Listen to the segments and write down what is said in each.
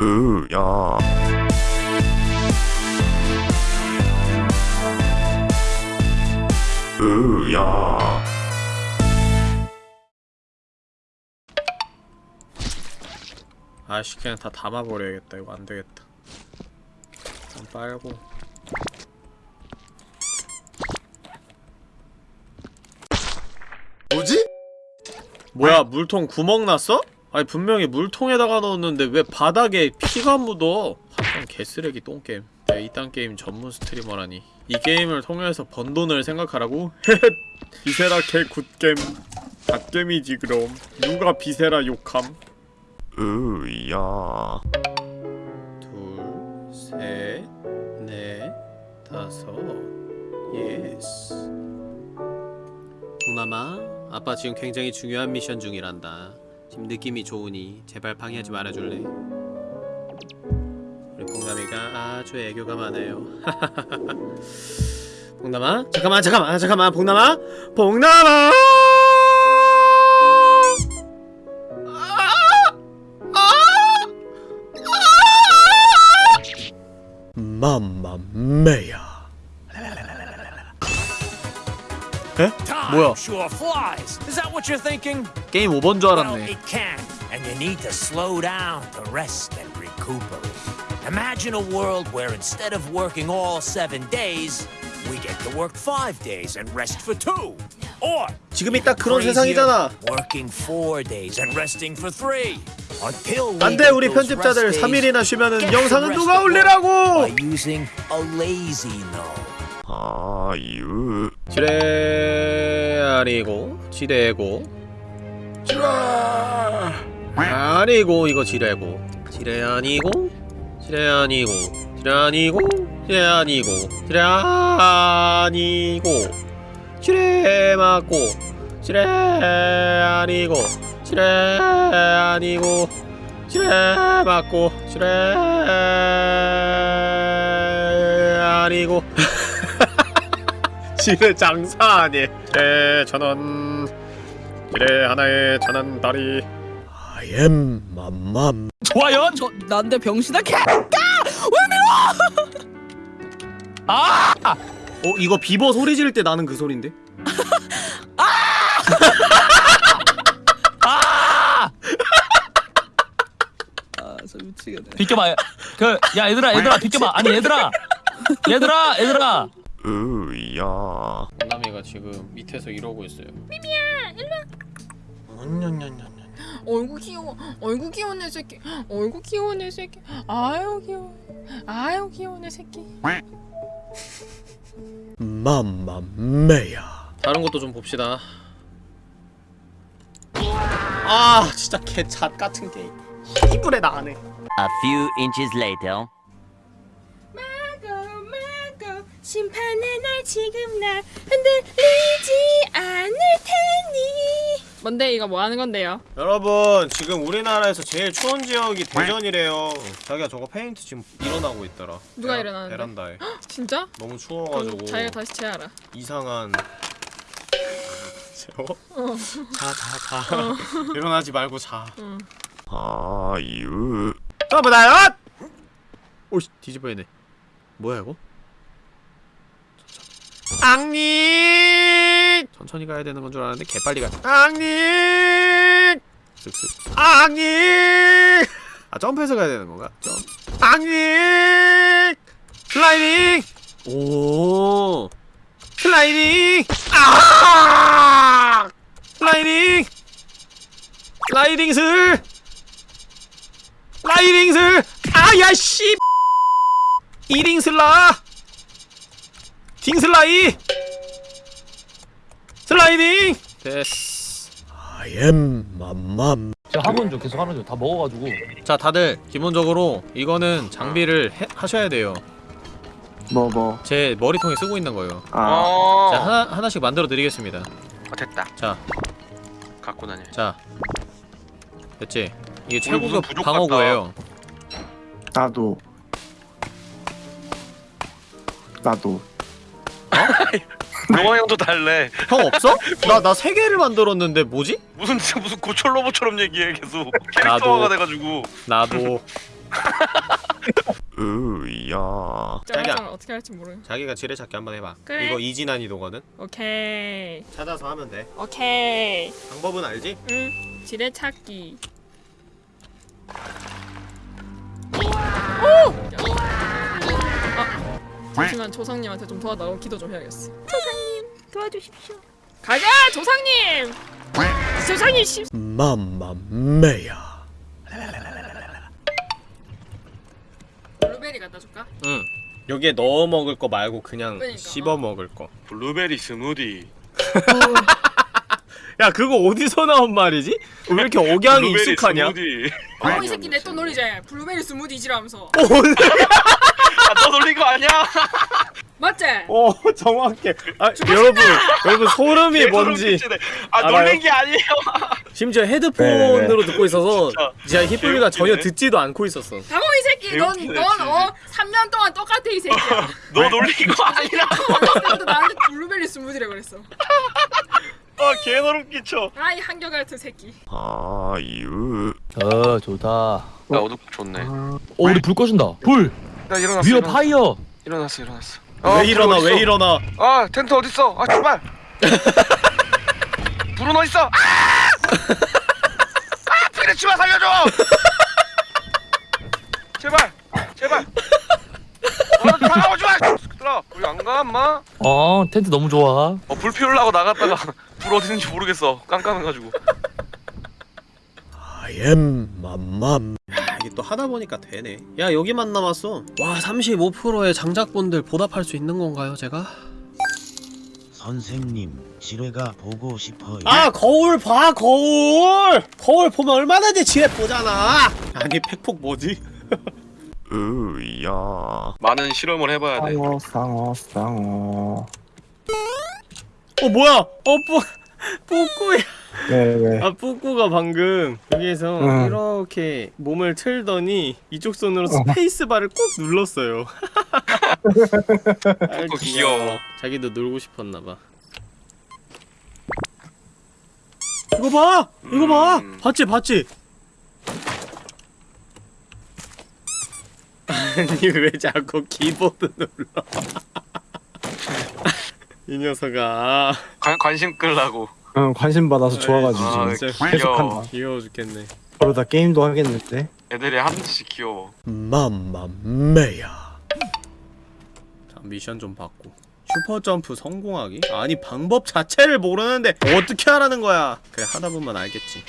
으야. 으야. 아씨 그냥 다 담아버려야겠다. 이거 안되겠다. 좀 빨고. 뭐지? 뭐야 물통 구멍 났어? 아니 분명히 물통에다가 넣었는데 왜 바닥에 피가 묻어? 한판 개쓰레기 똥게임. 야 이딴 게임 전문 스트리머라니? 이 게임을 통해서 번 돈을 생각하라고? 비세라 개 굿겜 갓겜이지 그럼. 누가 비세라 욕함? 으야. 둘, 셋, 넷, 다섯, yes. 봉남아, 아빠 지금 굉장히 중요한 미션 중이란다. 지금 느낌이 좋으니 제발 방해하지 말아줄래? 우리 봉남이가 아주 애교가 많아요. 봉남아, 잠깐만, 잠깐만, 잠깐만, 봉남아, 봉남아. 뭐야? Sure flies. Is that what you're thinking? 게임 5번 줄 알았네. and you need to slow down to rest and recuperate. Imagine a world where instead of working all seven days, we get to work five days and rest for two. Or 지금이 딱 그런 세상이잖아. Working four days and resting for three. Until we 안돼 우리 편집자들 rest days 3일이나 쉬면은 영상은 누가 올리라고? by using a lazy no. 아유 지뢰 아니고 지뢰고. 지뢰 아니고 이거 지뢰고. 지뢰 아니고 지뢰 아니고 지뢰 아니고 지뢰 아니고 지뢰 아니고. 지뢰 맞고 지뢰 아니고 지뢰 아니고 지뢰 맞고 지뢰 아니고 지뢰 장사 아니 지뢰 천원 지뢰 하나에 천원 다리 I am 맘맘 좋아요. 저 난데 병신아 개. 어 이거 비버 소리 지를 때 나는 그 소린데? 아저 미치겠네. 비켜봐. 그, 야, 얘들아, 얘들아, 비켜봐. 아니, 얘들아! 얘들아, 얘들아! 으야. 남이가 지금 밑에서 이러고 있어요. 어이구 귀여워. 어이구 귀여운 애 새끼. 어이구 귀여운 애 새끼. 아유 귀여워. 아유 귀여운 애 새끼. 맘맘매야. 다른 것도 좀 봅시다. 아 진짜 개잣 같은 게임 이불에 나가네 A few inches later. 마고 마고 심판의 날 지금 날 흔들리지 않을 테니. 뭔데? 이거 뭐 하는 건데요? 여러분 지금 우리나라에서 제일 추운 지역이 대전이래요. 자기가 저거 페인트 지금 일어나고 있더라. 누가 베라- 일어나는데? 베란다에. 진짜? 너무 추워가지고 자기가 다시 재하라. 이상한 재워? 자자자. 일어나지 말고 자. 아유 떠보다요! 오씨 뒤집어야네 뭐야 이거? 앙니 천천히 가야 되는 건 줄 알았는데 개빨리 가 앙니 쓱쓱 앙니 아 점프해서 가야 되는 건가? 점. 앙니 슬라이딩 오. 슬라이딩 아! 슬라이딩 슬라이딩슬! 라이딩슬! 아야 씨! 이링슬라 딩슬라이 슬라이딩 됐어 I am 맘맘 제가 하면 좀 계속 하는 중. 다 먹어가지고. 자 다들 기본적으로 이거는 장비를 해, 하셔야 돼요 뭐 뭐. 제 머리통에 쓰고 있는 거예요 아. 자 하나, 하나씩 만들어 드리겠습니다 어, 됐다. 자 갖고 다녀. 자 됐지? 이게 오늘 무슨 최고급 부족 방어구예요 나도. 나도. 용화 형도 달래. 형 없어? 나 나 세 개를 만들었는데 뭐지? 무슨 무슨 고철 로봇처럼 얘기해 계속. 나도. 캐릭터화가 돼가지고. 나도 으야 자기야. 짜장 어떻게 할지 모르. 자기가 지뢰찾기 한번 해봐 그래. 이거 이지 난이도거든 오케이. 찾아서 하면 돼 오케이. 방법은 알지? 응. 지뢰 찾기. 잠시만 조상님한테 좀 도와달라고 기도 좀 해야겠어. 조상님 도와주십시오. 가자 조상님. 조상님 씨. 맘마메야 블루베리 갖다 줄까? 응 여기에 넣어 먹을 거 말고 그냥 그러니까. 씹어 먹을 거 블루베리 스무디. 야 그거 어디서 나온 말이지? 왜 이렇게 억양이 익숙하냐? 스무디. 어, 이 새끼 내 또 놀리자. 블루베리 스무디지라면서. 아, 너 놀린 거 아니야? 맞지? 어 정확해 아 여러분 여러분 소름이 뭔지. 아 알아요? 놀린 게 아니에요. 심지어 헤드폰으로 듣고 있어서 진짜 히플리가 전혀. 듣지도 않고 있었어 당호 이 새끼 넌 개웃기네, 넌 진짜. 어 3년 동안 똑같아 이 새끼야. 너 놀린 거 아니라. 어렸을 때부터 나한테 블루베리 스무디라 그랬어. 아 개소름 끼쳐. 아이 한결 같은 새끼. 아유 어 좋다 야 어둡 좋네. 어 우리 불 꺼준다 불 나 일어났어. 위어 일어났어. 파이어 일어났어 일어났어. 왜 일어나 왜 일어나 아 텐트 어디 있어? 아 제발. 불은 어디 있어? 아! 아 피레치마 살려줘. 제발 제발. 어, 다가오지 마. 들어. 우리 안 가, 엄마? 어 텐트 너무 좋아 어, 불 피우려고 나갔다가 불 어디 있는지 모르겠어. 깜깜해가지고. 아엠 맘맘 야, 이게 또 하다 보니까 되네 야 여기만 남았어 와 35%의 장작분들 보답할 수 있는 건가요 제가? 선생님, 지뢰가 보고 싶어요. 아 거울 봐 거울 거울 보면 얼마나 지혜 보잖아 아니 팩폭 뭐지? 으야 많은 실험을 해봐야 돼. 쌍어 쌍어 쌍어 어 뭐야 어 뿌, 뿌꾸야 왜왜 아 뿌꾸가 방금 여기에서 응. 이렇게 몸을 틀더니 이쪽 손으로 스페이스바를 꾹 눌렀어요 뿌꾸 귀여워. 자기도 놀고 싶었나봐 이거 봐! 이거 봐! 음. 봤지 봤지? 아니 왜 자꾸 키보드 눌러 이 녀석아 관, 관심 끌라고. 응 관심 받아서 좋아가지고 아, 지금 진짜 계속 귀여워. 한다. 귀여워 죽겠네. 그러다 게임도 하겠는데? 애들이 하나씩 귀여워. 맘마메야. 자 미션 좀 받고. 슈퍼점프 성공하기? 아니 방법 자체를 모르는데 어떻게 하라는 거야? 그래 하다보면 알겠지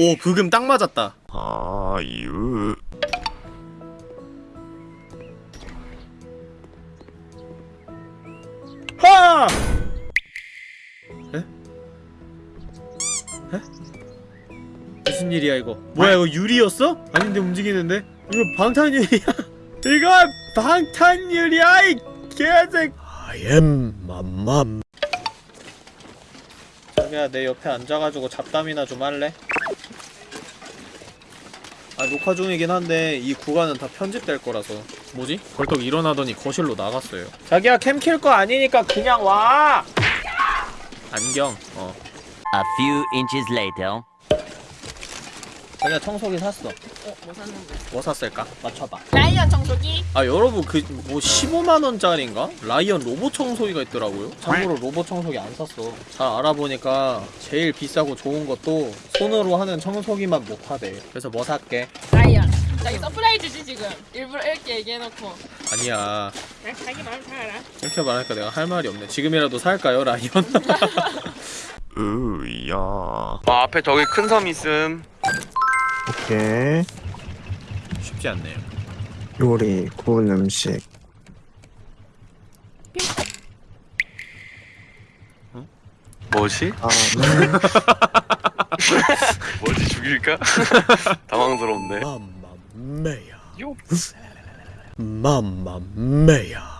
오 브금 딱 맞았다 아유 하! 에? 에? 무슨 일이야 이거? 뭐야 이거 유리였어? 아닌데 움직이는데? 이거 방탄유리야? 이거 방탄유리야 이 개색 I am 맘맘 자기야 내 옆에 앉아가지고 잡담이나 좀 할래? 아 녹화 중이긴 한데 이 구간은 다 편집될 거라서. 뭐지? 벌떡 일어나더니 거실로 나갔어요. 자기야 캠 킬 거 아니니까 그냥 와! 안경. 어. A few inches later. 자기야 청소기 샀어 어, 뭐 샀는데? 뭐 샀을까? 맞춰봐 라이언 청소기? 아 여러분 그 뭐 15만원짜리인가? 라이언 로봇 청소기가 있더라고요 참고로 로봇 청소기 안 샀어 잘 알아보니까 제일 비싸고 좋은 것도 손으로 하는 청소기만 못하대 그래서 뭐 살게? 라이언. 자기 surprise지 지금. 일부러 이렇게 얘기해놓고. 아니야 그냥 자기 마음 잘 알아. 이렇게 말하니까 내가 할 말이 없네 지금이라도 살까요 라이언? 으야 아 앞에 저기 큰 섬 있음. 오케이 쉽지 않네요 요리 구운 음식 뭐지? 아 뭐지 죽일까? 당황스럽네. 맘마메야 요. 맘마메야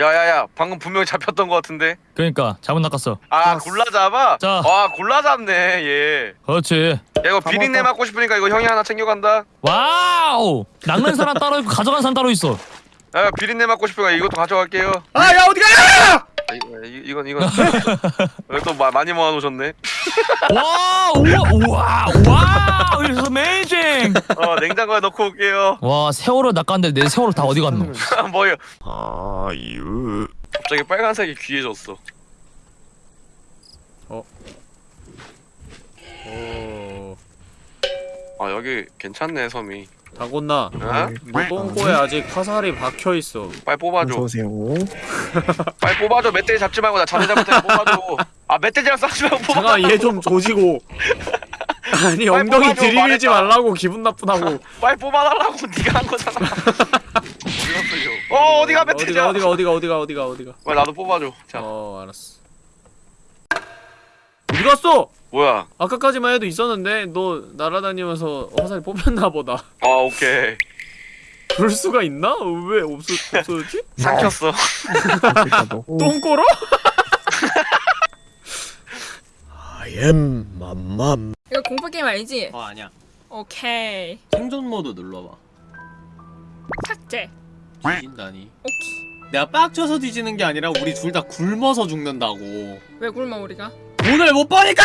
야야야 방금 분명히 잡혔던 것 같은데? 그러니까 잘못 낚았어. 아 골라 잡아? 자. 와 골라 잡네 얘. 그렇지. 야 이거 비린내 맡고 싶으니까 이거 형이 하나 챙겨간다. wow! 낚는 사람 따로 있고 가져간 사람 따로 있어. 야 비린내 맡고 싶으니까 이것도 가져갈게요. 아 야 어디가 아, 이거, 이- 이건 이건. 또 마, 많이 모아놓으셨네? 와 우와 우와 와 it's amazing. 어 냉장고에 넣고 올게요. 와 세월을 낚았는데 내 세월을 다 어디 갔노? 뭐요? 아유. 갑자기 빨간색이 귀해졌어. 오. 아 여기 괜찮네 섬이 다곤나 어? 너 똥꼬에 아직 화살이 박혀있어. 빨리 뽑아줘. 어서오세요. 빨리 뽑아줘. 멧돼지 잡지 말고 나 자네 잘못해 뽑아줘. 아 멧돼지랑 싸우지 말고 뽑아 잠깐 얘 좀 조지고. 아니 엉덩이 들이밀지. 말라고 기분 나쁘다고. 빨리 뽑아달라고 네가 한 거잖아. 어 어디가 멧돼지야? 어디가 어디가 어디가 어디가 어디가. 빨리 나도 뽑아줘. 자. 어 알았어. 어디 갔어? 뭐야 아까까지만 해도 있었는데 너 날아다니면서 화살이 뽑혔나 보다 아 오케이 그럴 수가 있나? 왜 없어, 없어졌지? 삼켰어 똥꼬로? I am 맘맘 이거 공포 게임 알지? 어 아니야 오케이. 생존 모드 눌러봐 삭제. 뒤진다니 오케이. 내가 빡쳐서 뒤지는 게 아니라 우리 둘 다 굶어서 죽는다고 왜 굶어 우리가? 돈을 못 버니까!